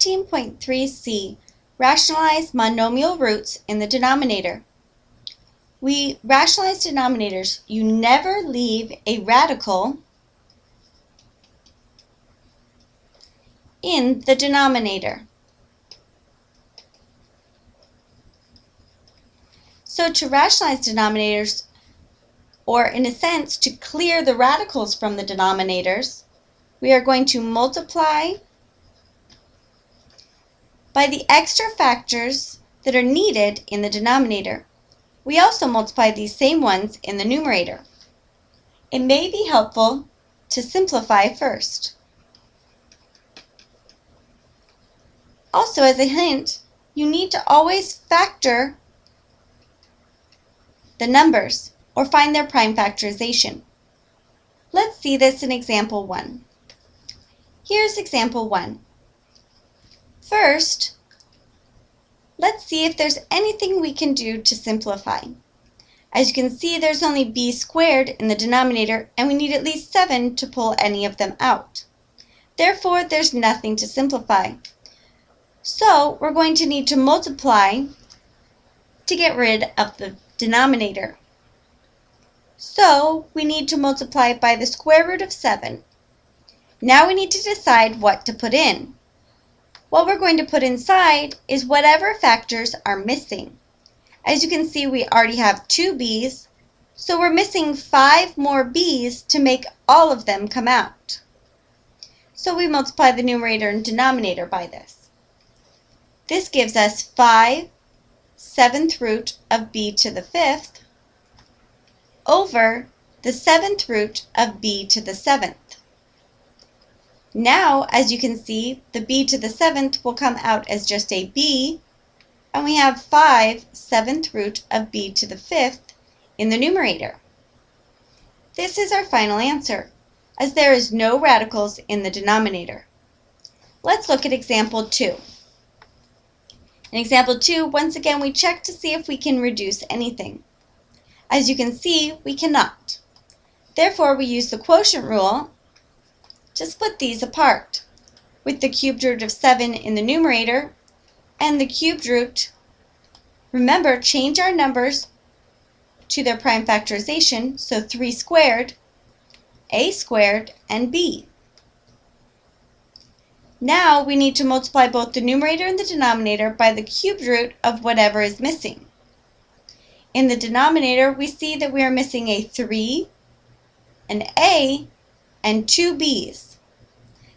15.3c, rationalize monomial roots in the denominator. We rationalize denominators. You never leave a radical in the denominator. So to rationalize denominators, or in a sense to clear the radicals from the denominators, we are going to multiply by the extra factors that are needed in the denominator. We also multiply these same ones in the numerator. It may be helpful to simplify first. Also, as a hint, you need to always factor the numbers or find their prime factorization. Let's see this in example 1. Here's example 1. First, let's see if there's anything we can do to simplify. As you can see, there's only b squared in the denominator, and we need at least 7 to pull any of them out. Therefore, there's nothing to simplify. So, we're going to need to multiply to get rid of the denominator. So we need to multiply by the square root of 7. Now we need to decide what to put in. What we're going to put inside is whatever factors are missing. As you can see, we already have two b's, so we're missing five more b's to make all of them come out. So we multiply the numerator and denominator by this. This gives us 5 seventh root of b to the fifth over the seventh root of b to the seventh. Now, as you can see, the b to the seventh will come out as just a b, and we have 5 seventh root of b to the fifth in the numerator. This is our final answer, as there is no radicals in the denominator. Let's look at example 2. In example 2, once again we check to see if we can reduce anything. As you can see, we cannot. Therefore, we use the quotient rule to split these apart, with the cubed root of 7 in the numerator and the cubed root. Remember, change our numbers to their prime factorization, so 3 squared, a squared, and b. Now we need to multiply both the numerator and the denominator by the cubed root of whatever is missing. In the denominator, we see that we are missing a 3, an a, and two b's.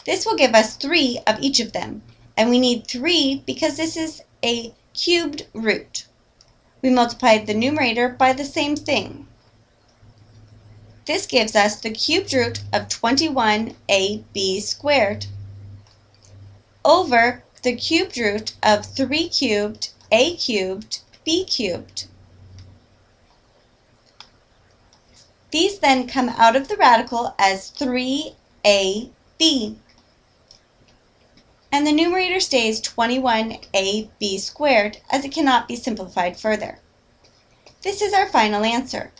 This will give us 3 of each of them, and we need 3 because this is a cubed root. We multiplied the numerator by the same thing. This gives us the cubed root of 21ab squared over the cubed root of 3 cubed a cubed b cubed. These then come out of the radical as 3ab. And the numerator stays 21ab squared as it cannot be simplified further. This is our final answer.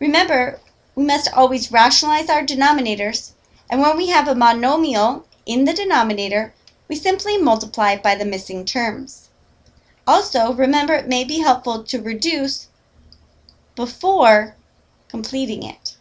Remember, we must always rationalize our denominators, and when we have a monomial in the denominator, we simply multiply by the missing terms. Also, remember it may be helpful to reduce before completing it.